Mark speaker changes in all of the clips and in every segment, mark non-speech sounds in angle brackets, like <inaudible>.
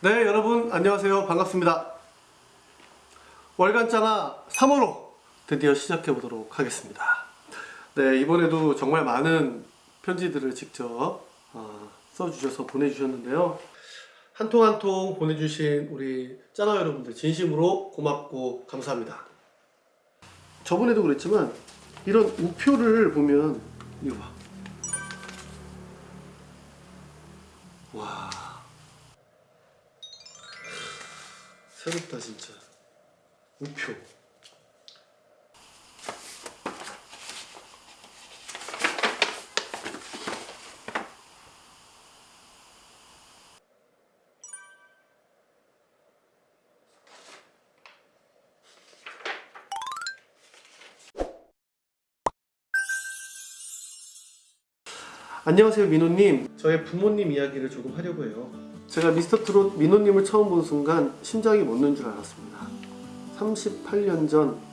Speaker 1: 네 여러분 안녕하세요. 반갑습니다. 월간짜나 3호로 드디어 시작해 보도록 하겠습니다. 네 이번에도 정말 많은 편지들을 직접 어, 써주셔서 보내주셨는데요. 한 통 한 통 보내주신 우리 짜나 여러분들 진심으로 고맙고 감사합니다. 저번에도 그랬지만 이런 우표를 보면 이거 봐 새롭다 진짜. 우표. 안녕하세요 민호님. 저의 부모님 이야기를 조금 하려고 해요 제가 미스터트롯 민호님을 처음 본 순간 심장이 멎는 줄 알았습니다. 38년 전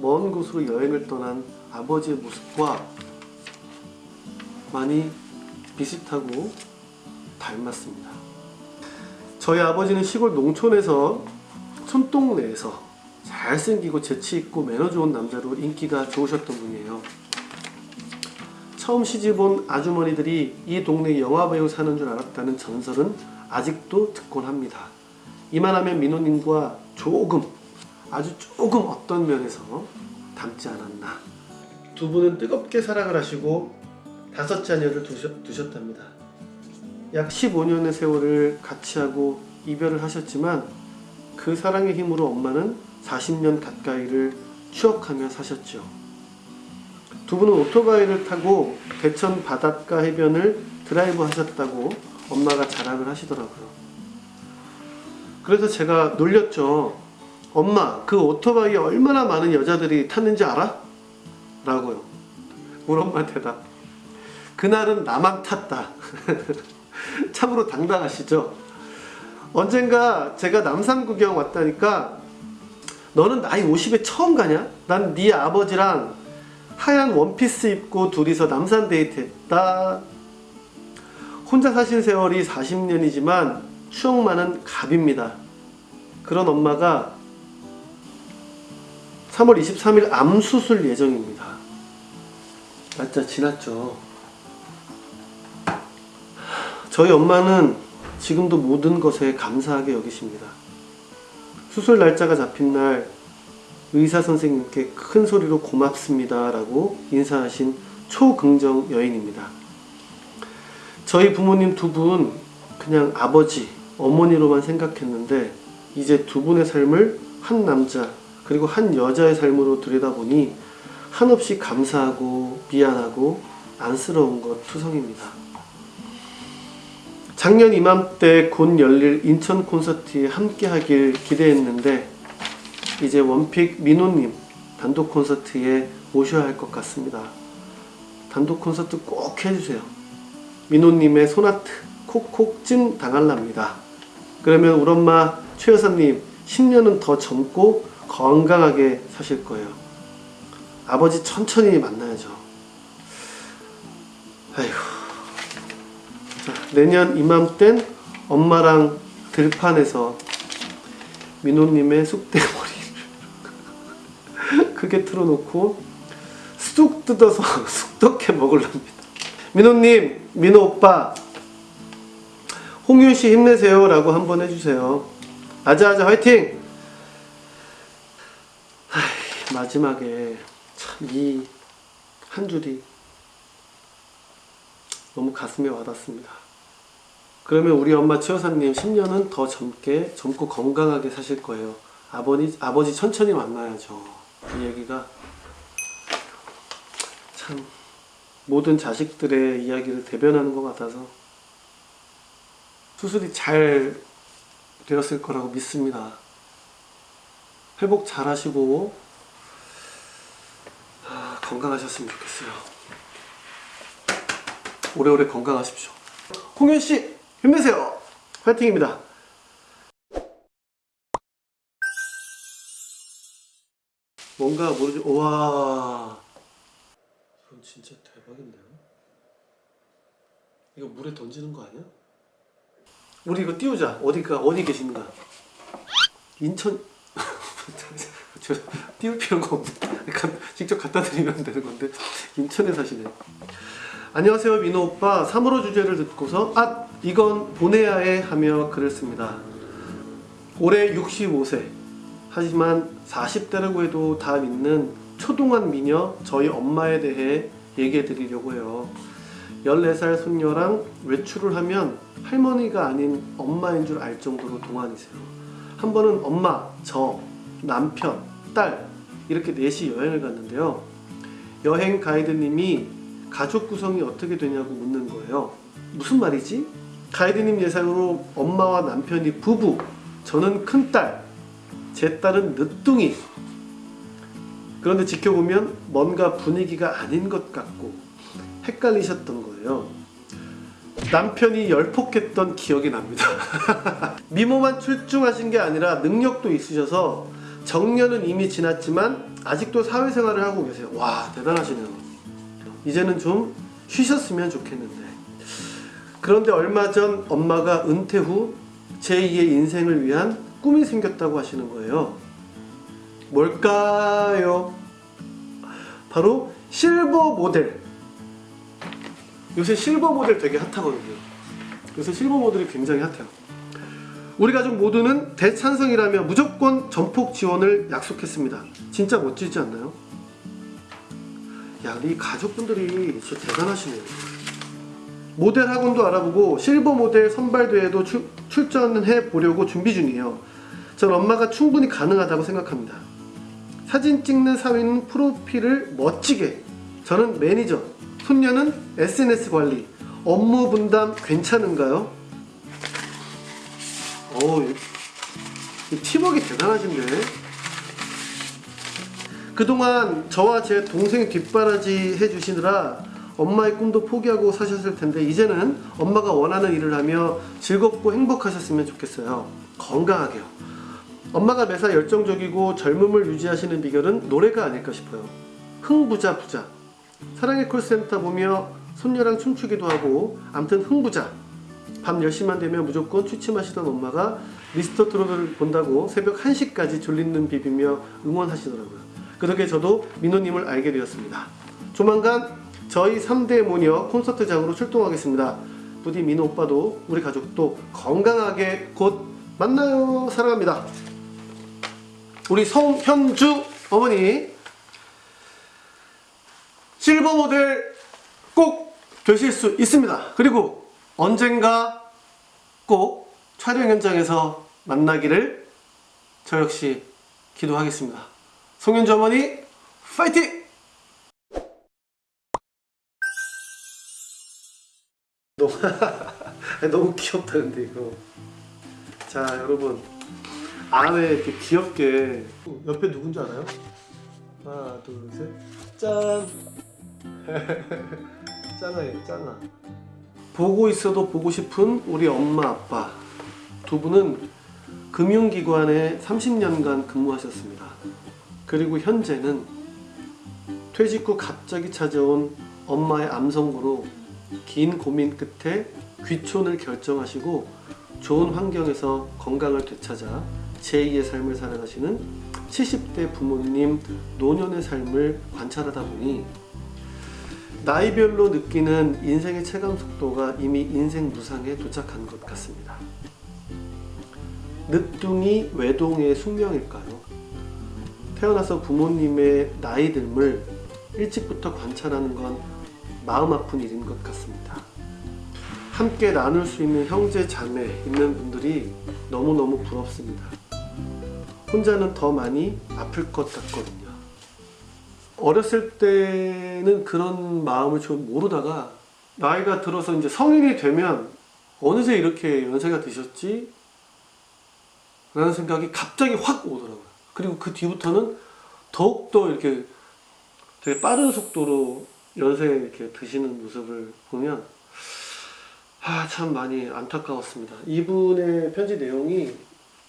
Speaker 1: 먼 곳으로 여행을 떠난 아버지의 모습과 많이 비슷하고 닮았습니다. 저희 아버지는 시골 농촌에서 손동네에서 잘생기고 재치있고 매너 좋은 남자로 인기가 좋으셨던 분이에요. 처음 시집온 아주머니들이 이 동네 영화배우 사는 줄 알았다는 전설은 아직도 듣곤 합니다. 이만하면 민호님과 조금 아주 조금 어떤 면에서 닮지 않았나 두 분은 뜨겁게 사랑을 하시고 다섯 자녀를 두셨, 두셨 답니다. 약 15년의 세월을 같이 하고 이별을 하셨지만 그 사랑의 힘으로 엄마는 40년 가까이를 추억하며 사셨죠. 두 분은 오토바이를 타고 대천 바닷가 해변을 드라이브 하셨다고 엄마가 자랑을 하시더라고요. 그래서 제가 놀렸죠. 엄마, 그 오토바이에 얼마나 많은 여자들이 탔는지 알아? 라고요. 우리 엄마 대답. 그날은 나만 탔다. <laughs> 참으로 당당하시죠? 언젠가 제가 남산 구경 왔다니까 너는 나이 50에 처음 가냐? 난 네 아버지랑 하얀 원피스 입고 둘이서 남산 데이트 했다. 혼자 사신 세월이 40년이지만 추억 많은 갑입니다. 그런 엄마가 3월 23일 암 수술 예정입니다. 날짜 지났죠. 저희 엄마는 지금도 모든 것에 감사하게 여기십니다. 수술 날짜가 잡힌 날 의사 선생님께 큰 소리로 고맙습니다 라고 인사하신 초긍정 여인입니다. 저희 부모님 두 분 그냥 아버지, 어머니로만 생각했는데 이제 두 분의 삶을 한 남자 그리고 한 여자의 삶으로 들여다보니 한없이 감사하고 미안하고 안쓰러운 것 투성입니다. 작년 이맘때 곧 열릴 인천 콘서트에 함께 하길 기대했는데 이제 원픽 민호님 단독 콘서트에 오셔야 할 것 같습니다. 단독 콘서트 꼭 해주세요. 민호님의 소나트 콕콕 찜 당할랍니다. 그러면 우리 엄마 최 여사님 10년은 더 젊고 건강하게 사실 거예요. 아버지 천천히 만나야죠. 아이고. 자, 내년 이맘땐 엄마랑 들판에서 민호님의 쑥대머리 <laughs> 크게 틀어놓고 쑥 뜯어서 <laughs> 쑥떡해 먹을랍니다. 민호님, 민호 오빠, 홍윤씨 힘내세요 라고 한번 해주세요. 아자아자 화이팅! 하이, 마지막에 참 이 한 줄이 너무 가슴에 와닿습니다. 그러면 우리 엄마 최여사님 10년은 더 젊게 젊고 건강하게 사실 거예요. 아버지, 아버지 천천히 만나야죠. 이 얘기가 참 모든 자식들의 이야기를 대변하는 것 같아서 수술이 잘 되었을 거라고 믿습니다. 회복 잘 하시고 아, 건강하셨으면 좋겠어요. 오래오래 건강하십시오. 홍현씨 힘내세요. 파이팅입니다. 뭔가 모르지 와 이건 진짜 대박인데요 이거 물에 던지는 거 아니야? 우리 이거 띄우자. 어디가 어디 계신가? 인천 <laughs> 저 띄울 필요가. 가- 직접 갖다 드리면 되는 건데 인천에 사시네. 안녕하세요 민호 오빠 3호로 주제를 듣고서 아 이건 보내야 해 하며 글을 씁니다. 올해 65세 하지만 40대라고 해도 다 믿는 초동안 미녀 저희 엄마에 대해 얘기해 드리려고 해요. 14살 손녀랑 외출을 하면 할머니가 아닌 엄마인 줄 알 정도로 동안이세요. 한 번은 엄마, 저, 남편, 딸 이렇게 넷이 여행을 갔는데요. 여행 가이드님이 가족 구성이 어떻게 되냐고 묻는 거예요. 무슨 말이지? 가이드님 예상으로 엄마와 남편이 부부, 저는 큰딸, 제 딸은 늦둥이. 그런데 지켜보면 뭔가 분위기가 아닌 것 같고 헷갈리셨던 거예요. 남편이 열폭했던 기억이 납니다. <laughs> 미모만 출중하신 게 아니라 능력도 있으셔서 정년은 이미 지났지만 아직도 사회생활을 하고 계세요. 와 대단하시네요. 이제는 좀 쉬셨으면 좋겠는데. 그런데 얼마 전 엄마가 은퇴 후 제2의 인생을 위한 꿈이 생겼다고 하시는 거예요. 뭘까요? 바로 실버 모델. 요새 실버 모델 되게 핫하거든요. 요새 실버 모델이 굉장히 핫해요. 우리 가족 모두는 대찬성이라며 무조건 전폭 지원을 약속했습니다. 진짜 멋지지 않나요? 야, 우리 가족분들이 진짜 대단하시네요. 모델 학원도 알아보고 실버 모델 선발대회도 출, 출전해 보려고 준비 중이에요. 전 엄마가 충분히 가능하다고 생각합니다. 사진 찍는 사위는 프로필을 멋지게. 저는 매니저. 손녀는 SNS 관리. 업무 분담 괜찮은가요? 이 팀워크 대단하신데. 그동안 저와 제 동생 뒷바라지 해주시느라 엄마의 꿈도 포기하고 사셨을 텐데 이제는 엄마가 원하는 일을 하며 즐겁고 행복하셨으면 좋겠어요. 건강하게요. 엄마가 매사 열정적이고 젊음을 유지하시는 비결은 노래가 아닐까 싶어요. 흥부자 부자. 사랑의 콜센터 보며 손녀랑 춤추기도 하고 암튼 흥부자. 밤 10시만 되면 무조건 취침하시던 엄마가 미스터 트롯을 본다고 새벽 1시까지 졸린 비비며 응원하시더라고요. 그 덕에 저도 민호님을 알게 되었습니다. 조만간 저희 3대 모녀 콘서트장으로 출동하겠습니다. 부디 민호 오빠도 우리 가족도 건강하게 곧 만나요. 사랑합니다. 우리 성현주 어머니 실버 모델 꼭 되실 수 있습니다. 그리고 언젠가 꼭 촬영 현장에서 만나기를 저 역시 기도하겠습니다. 송현주 어머니 파이팅! 너무, <laughs> 너무 귀엽다 근데 이거 자 여러분 안에 이렇게 귀엽게. 옆에 누군지 알아요? 하나 둘셋짠. <laughs> 짠아예요 짠아. 보고 있어도 보고 싶은 우리 엄마 아빠. 두 분은 금융기관에 30년간 근무하셨습니다. 그리고 현재는 퇴직 후 갑자기 찾아온 엄마의 암선고로 긴 고민 끝에 귀촌을 결정하시고 좋은 환경에서 건강을 되찾아 제2의 삶을 살아가시는 70대 부모님 노년의 삶을 관찰하다 보니 나이별로 느끼는 인생의 체감 속도가 이미 인생 무상에 도착한 것 같습니다. 늦둥이 외동의 숙명일까요? 태어나서 부모님의 나이 듦을 일찍부터 관찰하는 건 마음 아픈 일인 것 같습니다. 함께 나눌 수 있는 형제 자매 있는 분들이 너무너무 부럽습니다. 혼자는 더 많이 아플 것 같거든요. 어렸을 때는 그런 마음을 좀 모르다가 나이가 들어서 이제 성인이 되면 어느새 이렇게 연세가 드셨지? 라는 생각이 갑자기 확 오더라고요. 그리고 그 뒤부터는 더욱더 이렇게 되게 빠른 속도로 연세에 이렇게 드시는 모습을 보면 아, 참 많이 안타까웠습니다. 이분의 편지 내용이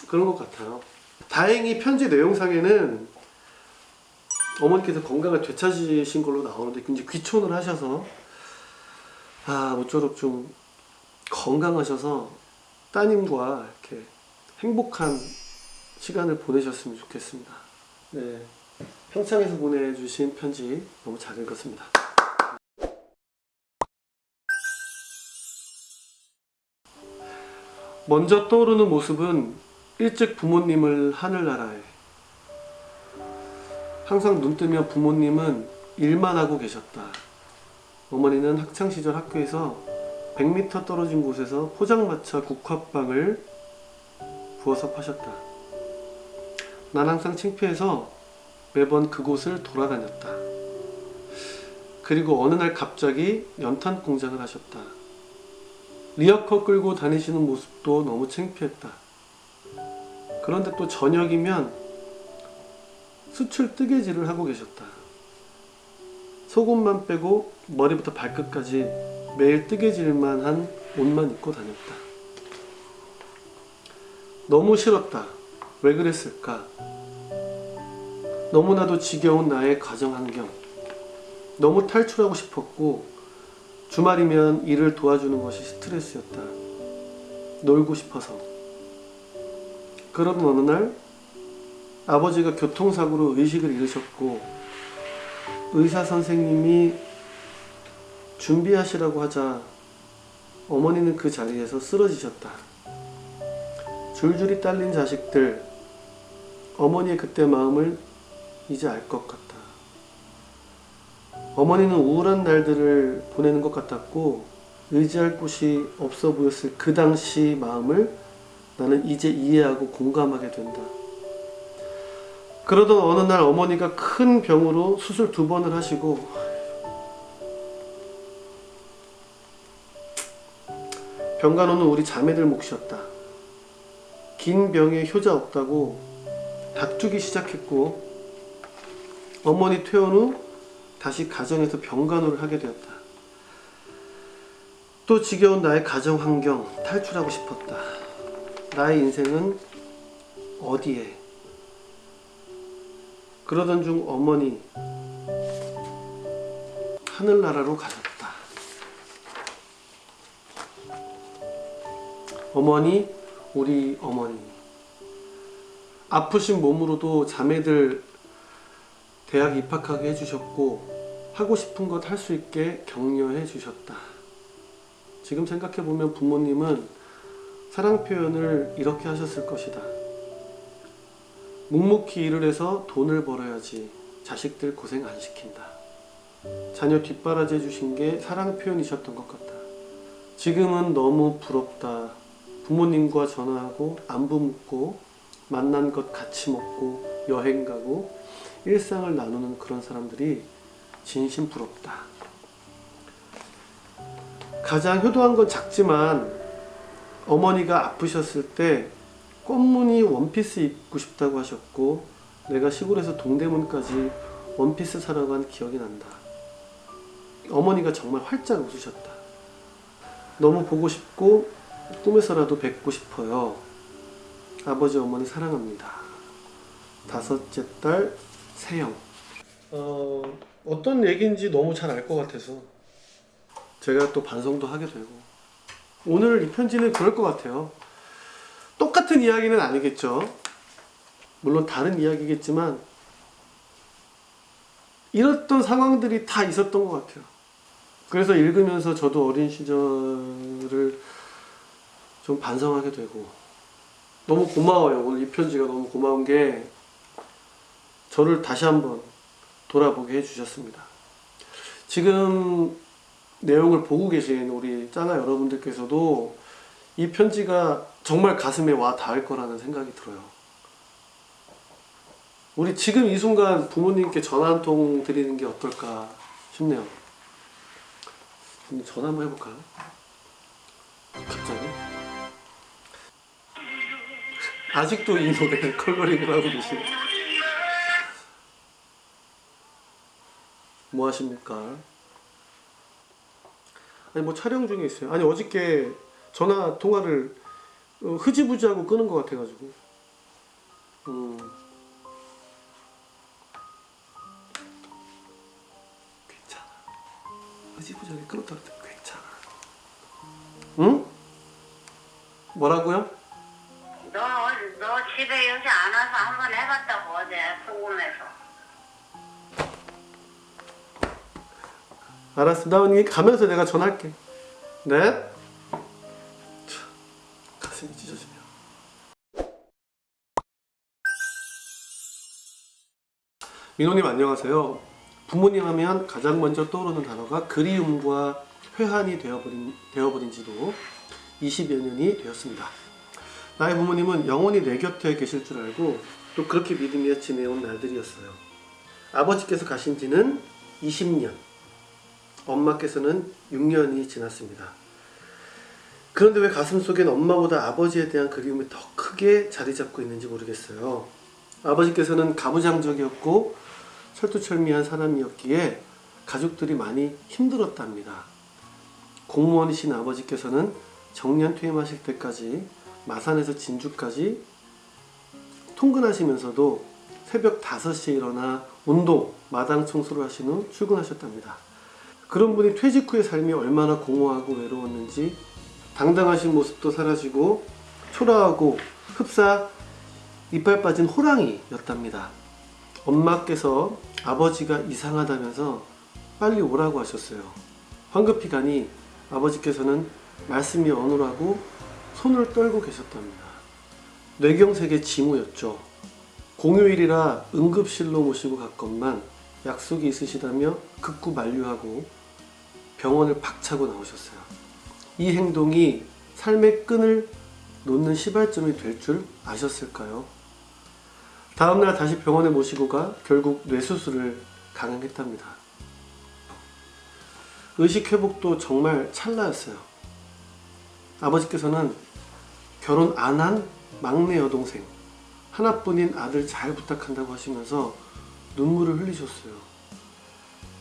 Speaker 1: 그런 것 같아요. 다행히 편지 내용상에는 어머니께서 건강을 되찾으신 걸로 나오는데 이제 귀촌을 하셔서 아 모쪼록 좀 건강하셔서 따님과 이렇게 행복한 시간을 보내셨으면 좋겠습니다. 네. 평창에서 보내주신 편지 너무 잘 읽었습니다. 먼저 떠오르는 모습은 일찍 부모님을 하늘나라에 항상 눈 뜨면 부모님은 일만 하고 계셨다. 어머니는 학창시절 학교에서 100m 떨어진 곳에서 포장마차 국화빵을 부어서 파셨다. 난 항상 창피해서 매번 그곳을 돌아다녔다. 그리고 어느 날 갑자기 연탄 공장을 하셨다. 리어커 끌고 다니시는 모습도 너무 창피했다. 그런데 또 저녁이면 수출 뜨개질을 하고 계셨다. 속옷만 빼고 머리부터 발끝까지 매일 뜨개질만 한 옷만 입고 다녔다. 너무 싫었다. 왜 그랬을까? 너무나도 지겨운 나의 가정 환경. 너무 탈출하고 싶었고, 주말이면 일을 도와주는 것이 스트레스였다. 놀고 싶어서. 그런 어느 날, 아버지가 교통사고로 의식을 잃으셨고, 의사 선생님이 준비하시라고 하자, 어머니는 그 자리에서 쓰러지셨다. 줄줄이 딸린 자식들, 어머니의 그때 마음을 이제 알 것 같다. 어머니는 우울한 날들을 보내는 것 같았고 의지할 곳이 없어 보였을 그 당시 마음을 나는 이제 이해하고 공감하게 된다. 그러던 어느 날 어머니가 큰 병으로 수술 두 번을 하시고 병간호는 우리 자매들 몫이었다. 긴 병에 효자 없다고 다투기 시작했고 어머니 퇴원 후 다시 가정에서 병간호를 하게 되었다. 또 지겨운 나의 가정 환경 탈출하고 싶었다. 나의 인생은 어디에? 그러던 중 어머니 하늘나라로 가셨다. 어머니, 우리 어머니. 아프신 몸으로도 자매들 대학 입학하게 해주셨고 하고 싶은 것 할 수 있게 격려해 주셨다. 지금 생각해 보면 부모님은 사랑 표현을 이렇게 하셨을 것이다. 묵묵히 일을 해서 돈을 벌어야지 자식들 고생 안 시킨다. 자녀 뒷바라지 해주신 게 사랑 표현이셨던 것 같다. 지금은 너무 부럽다. 부모님과 전화하고 안부 묻고 만난 것 같이 먹고 여행 가고 일상을 나누는 그런 사람들이 진심 부럽다. 가장 효도한 건 작지만 어머니가 아프셨을 때 꽃무늬 원피스 입고 싶다고 하셨고 내가 시골에서 동대문까지 원피스 사러 간 기억이 난다. 어머니가 정말 활짝 웃으셨다. 너무 보고 싶고 꿈에서라도 뵙고 싶어요. 아버지 어머니 사랑합니다. 다섯째 딸 세영. 어, 어떤 얘기인지 너무 잘 알 것 같아서 제가 또 반성도 하게 되고 오늘 이 편지는 그럴 것 같아요. 똑같은 이야기는 아니겠죠. 물론 다른 이야기겠지만 이랬던 상황들이 다 있었던 것 같아요. 그래서 읽으면서 저도 어린 시절을 좀 반성하게 되고 너무 고마워요. 오늘 이 편지가 너무 고마운 게 저를 다시 한번 돌아보게 해주셨습니다. 지금 내용을 보고 계신 우리 짱아 여러분들께서도 이 편지가 정말 가슴에 와 닿을 거라는 생각이 들어요. 우리 지금 이 순간 부모님께 전화 한 통 드리는 게 어떨까 싶네요. 전화 한번 해볼까요? 갑자기? 아직도 이 노래 컬러링을 하고 계시네. 뭐 하십니까? 아니 뭐 촬영 중에 있어요. 아니 어저께 전화 통화를 어, 흐지부지하고 끄는 것 같아가지고. 음. 괜찮아. 흐지부지하게 끊었다 그랬더니 괜찮아. 응? 뭐라고요?
Speaker 2: 너, 너 집에 요새 안 와서 한번 해봤다고 어제 궁금해서.
Speaker 1: 알았어. 나 언니 가면서 내가 전화할게. 네? 참, 가슴이 찢어지네요. 민호님 안녕하세요. 부모님 하면 가장 먼저 떠오르는 단어가 그리움과 회한이 되어버린, 되어버린 지도 20여 년이 되었습니다. 나의 부모님은 영원히 내 곁에 계실 줄 알고 또 그렇게 믿으며 지내온 날들이었어요. 아버지께서 가신 지는 20년, 엄마께서는 6년이 지났습니다. 그런데 왜 가슴 속엔 엄마보다 아버지에 대한 그리움이 더 크게 자리 잡고 있는지 모르겠어요. 아버지께서는 가부장적이었고 철두철미한 사람이었기에 가족들이 많이 힘들었답니다. 공무원이신 아버지께서는 정년 퇴임하실 때까지 마산에서 진주까지 통근하시면서도 새벽 5시에 일어나 운동, 마당 청소를 하신 후 출근하셨답니다. 그런 분이 퇴직 후의 삶이 얼마나 공허하고 외로웠는지 당당하신 모습도 사라지고 초라하고 흡사 이빨 빠진 호랑이였답니다. 엄마께서 아버지가 이상하다면서 빨리 오라고 하셨어요. 황급히 가니 아버지께서는 말씀이 어눌하고 손을 떨고 계셨답니다. 뇌경색의 징후였죠. 공휴일이라 응급실로 모시고 갔건만 약속이 있으시다며 극구 만류하고 병원을 박차고 나오셨어요. 이 행동이 삶의 끈을 놓는 시발점이 될 줄 아셨을까요? 다음날 다시 병원에 모시고 가 결국 뇌수술을 강행했답니다. 의식 회복도 정말 찰나였어요. 아버지께서는 결혼 안 한 막내 여동생 하나뿐인 아들 잘 부탁한다고 하시면서 눈물을 흘리셨어요.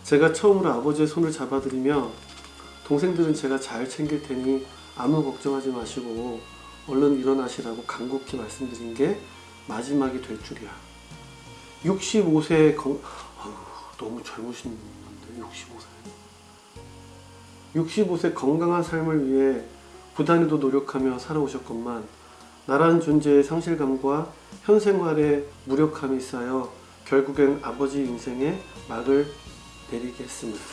Speaker 1: 제가 처음으로 아버지의 손을 잡아드리며 동생들은 제가 잘 챙길 테니 아무 걱정하지 마시고 얼른 일어나시라고 간곡히 말씀드린 게 마지막이 될 줄이야. 65세 건 아유, 너무 젊으신 분인데 65세. 65세 건강한 삶을 위해 부단히도 노력하며 살아오셨건만 나라는 존재의 상실감과 현 생활의 무력함이 쌓여 결국엔 아버지 인생에 막을 내리게 했습니다.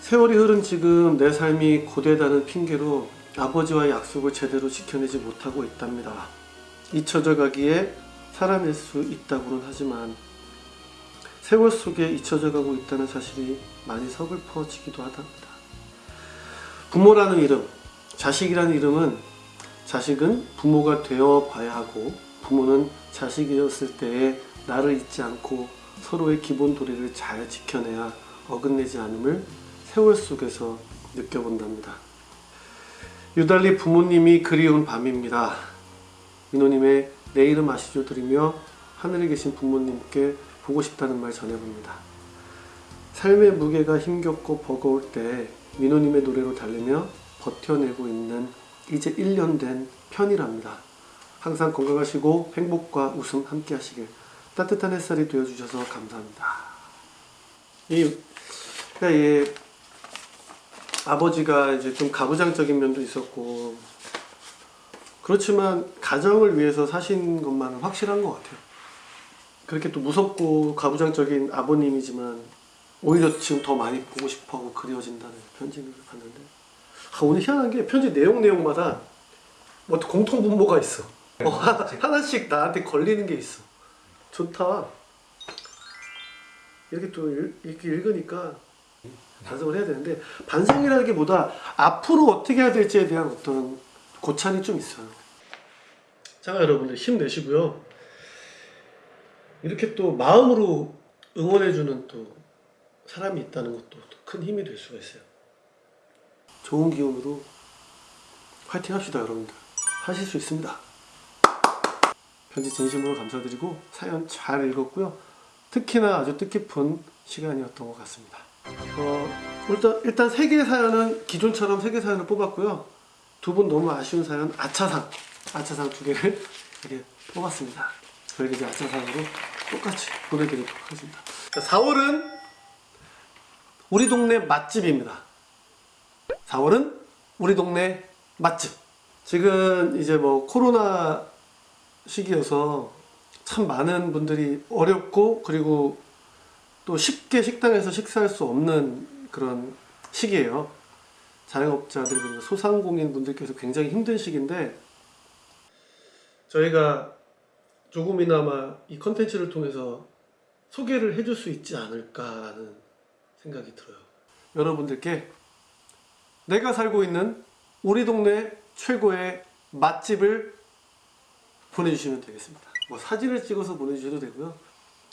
Speaker 1: 세월이 흐른 지금 내 삶이 고되다는 핑계로 아버지와의 약속을 제대로 지켜내지 못하고 있답니다. 잊혀져 가기에 살아낼 수 있다고는 하지만 세월 속에 잊혀져 가고 있다는 사실이 많이 서글퍼지기도 하답니다. 부모라는 이름, 자식이라는 이름은 자식은 부모가 되어 봐야 하고 부모는 자식이었을 때에 나를 잊지 않고 서로의 기본 도리를 잘 지켜내야 어긋내지 않음을 세월 속에서 느껴본답니다. 유달리 부모님이 그리운 밤입니다. 민호님의 내 이름 아시죠 드리며 하늘에 계신 부모님께 보고 싶다는 말 전해봅니다. 삶의 무게가 힘겹고 버거울 때 민호님의 노래로 달래며 버텨내고 있는 이제 1년 된 편이랍니다. 항상 건강하시고 행복과 웃음 함께 하시길 따뜻한 햇살이 되어주셔서 감사합니다. 이, 그러니까 이 아버지가 이제 좀 가부장적인 면도 있었고 그렇지만 가정을 위해서 사신 것만은 확실한 것 같아요. 그렇게 또 무섭고 가부장적인 아버님이지만 오히려 지금 더 많이 보고 싶어하고 그리워진다는 편지를 봤는데 아, 오늘 희한한 게 편지 내용 내용마다 뭐 공통 분모가 있어. 어, 하나, 하나씩 나한테 걸리는 게 있어. 좋다. 이렇게 또 읽, 이렇게 읽으니까 반성을 해야 되는데 반성이라는 게 보다 앞으로 어떻게 해야 될지에 대한 어떤 고찰이 좀 있어요. 자 여러분들 힘내시고요. 이렇게 또 마음으로 응원해주는 또 사람이 있다는 것도 또큰 힘이 될 수가 있어요. 좋은 기운으로 화이팅 합시다 여러분들. 하실 수 있습니다. 편지 진심으로 감사드리고 사연 잘 읽었고요. 특히나 아주 뜻깊은 시간이었던 것 같습니다. 어, 일단, 일단 세 개의 사연은 기존처럼 세개 사연을 뽑았고요. 두 분 너무 아쉬운 사연 아차상, 아차상 두 개를 <laughs> 이렇게 뽑았습니다. 저희가 이제 아차상으로 똑같이 보내드리도록 하겠습니다. 4월은 우리 동네 맛집입니다. 4월은 우리 동네 맛집. 지금 이제 뭐 코로나 시기여서 참 많은 분들이 어렵고 그리고 또 쉽게 식당에서 식사할 수 없는 그런 시기예요. 자영업자들 그리고 소상공인 분들께서 굉장히 힘든 시기인데 저희가 조금이나마 이 컨텐츠를 통해서 소개를 해줄 수 있지 않을까라는 생각이 들어요. 여러분들께 내가 살고 있는 우리 동네 최고의 맛집을 보내주시면 되겠습니다. 뭐 사진을 찍어서 보내주셔도 되고요.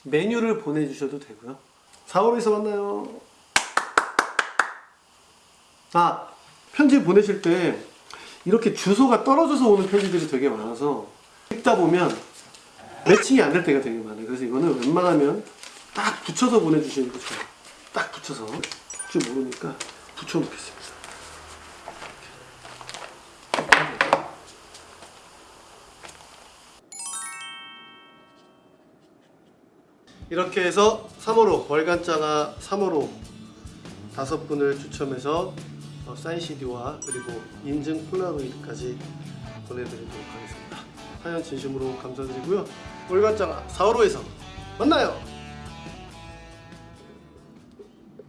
Speaker 1: 메뉴를 보내주셔도 되고요. 4월에서 만나요. 아, 편지 보내실 때 이렇게 주소가 떨어져서 오는 편지들이 되게 많아서 읽다 보면 매칭이 안 될 때가 되게 많아요. 그래서 이거는 웬만하면 딱 붙여서 보내주시는 게 좋아요. 딱 붙여서. 혹시 모르니까 붙여놓겠습니다. 이렇게 해서 3호로 월간장아 3호로 다섯 분을 추첨해서 어, 사인 CD와 그리고 인증 폴라로이드까지 보내드리도록 하겠습니다. 사연 진심으로 감사드리고요. 월간장아 4호로에서 만나요.